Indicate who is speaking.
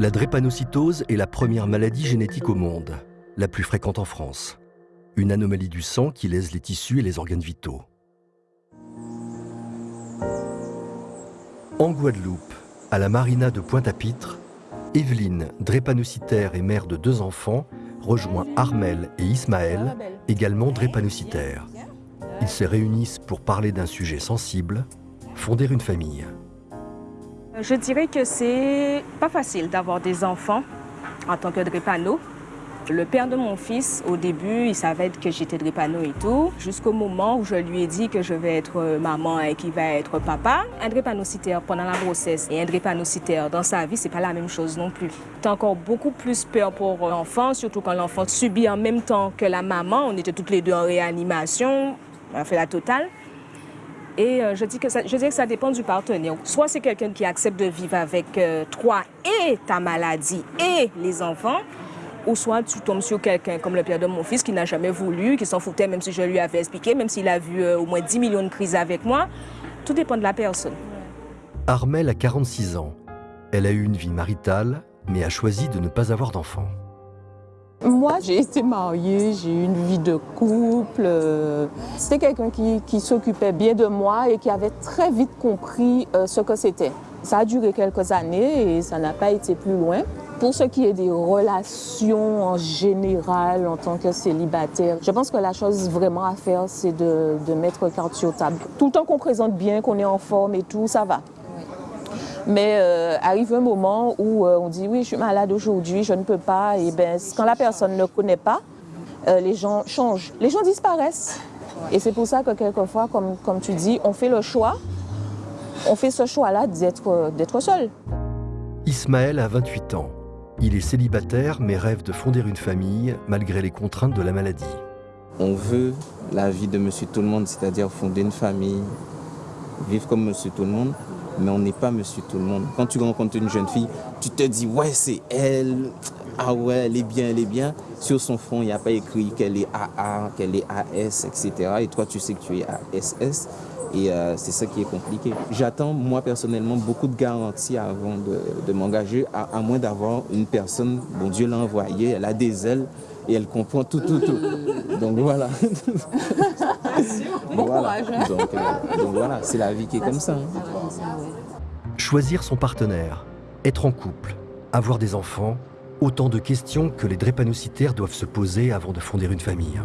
Speaker 1: La drépanocytose est la première maladie génétique au monde, la plus fréquente en France. Une anomalie du sang qui lèse les tissus et les organes vitaux. En Guadeloupe, à la marina de Pointe-à-Pitre, Evelyne, drépanocytaire et mère de deux enfants, rejoint Armel et Ismaël, également drépanocytaires. Ils se réunissent pour parler d'un sujet sensible, fonder une famille.
Speaker 2: Je dirais que c'est pas facile d'avoir des enfants en tant que drépano. Le père de mon fils, au début, il savait que j'étais drépano et tout, jusqu'au moment où je lui ai dit que je vais être maman et qu'il va être papa. Un drépanocytaire pendant la grossesse et un drépanocytaire dans sa vie, c'est pas la même chose non plus. T'as encore beaucoup plus peur pour l'enfant, surtout quand l'enfant subit en même temps que la maman. On était toutes les deux en réanimation, on a fait la totale. Et euh, je, dis que ça, dépend du partenaire. Soit c'est quelqu'un qui accepte de vivre avec euh, toi et ta maladie et les enfants, ou soit tu tombes sur quelqu'un comme le père de mon fils qui n'a jamais voulu, qui s'en foutait même si je lui avais expliqué, même s'il a vu euh, au moins 10 millions de crises avec moi. Tout dépend de la personne.
Speaker 1: Armel a 46 ans. Elle a eu une vie maritale, mais a choisi de ne pas avoir d'enfants.
Speaker 3: Moi, j'ai été mariée, j'ai eu une vie de couple. C'était quelqu'un qui, qui s'occupait bien de moi et qui avait très vite compris euh, ce que c'était. Ça a duré quelques années et ça n'a pas été plus loin. Pour ce qui est des relations en général en tant que célibataire, je pense que la chose vraiment à faire, c'est de, de mettre carte sur table. Tout le temps qu'on présente bien, qu'on est en forme et tout, ça va. Mais euh, arrive un moment où euh, on dit oui, je suis malade aujourd'hui, je ne peux pas. Et ben, quand la personne ne connaît pas, euh, les gens changent, les gens disparaissent. Et c'est pour ça que quelquefois, comme, comme tu dis, on fait le choix, on fait ce choix-là d'être seul.
Speaker 1: Ismaël a 28 ans. Il est célibataire mais rêve de fonder une famille malgré les contraintes de la maladie.
Speaker 4: On veut la vie de monsieur tout le monde, c'est-à-dire fonder une famille, vivre comme monsieur tout le monde mais on n'est pas monsieur tout le monde. Quand tu rencontres une jeune fille, tu te dis, ouais, c'est elle, ah ouais, elle est bien, elle est bien. Sur son front, il n'y a pas écrit qu'elle est AA, qu'elle est AS, etc. Et toi, tu sais que tu es ASS. Et euh, c'est ça qui est compliqué. J'attends, moi personnellement, beaucoup de garanties avant de, m'engager, à, à, moins d'avoir une personne, bon Dieu l'a envoyée, elle a des ailes et elle comprend tout, tout, tout. Donc voilà.
Speaker 3: bon courage.
Speaker 4: Donc, euh, donc, voilà, c'est la vie qui est comme ça. Hein.
Speaker 1: Choisir son partenaire, être en couple, avoir des enfants, autant de questions que les drépanocytaires doivent se poser avant de fonder une famille.